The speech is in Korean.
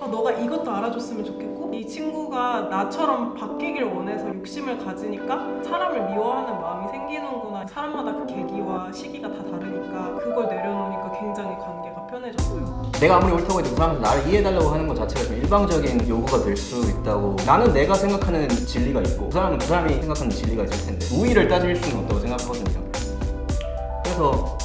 아, 너가 이것도 알아줬으면 좋겠고? 이 친구가 나처럼 바뀌길 원해서 욕심을 가지니까 사람을 미워하는 마음이 생기는구나. 사람마다 그 계기와 시기가 다 다르니까 그걸 내려놓으니까 굉장히 관계가 편해졌어요. 내가 아무리 옳다고 해도 그 사람한테 나를 이해해달라고 하는 것 자체가 좀 일방적인 요구가 될 수 있다고 나는 내가 생각하는 진리가 있고 그 사람은 그 사람이 생각하는 진리가 있을 텐데 우위를 따질 수는 없다고 생각하거든요. 그래서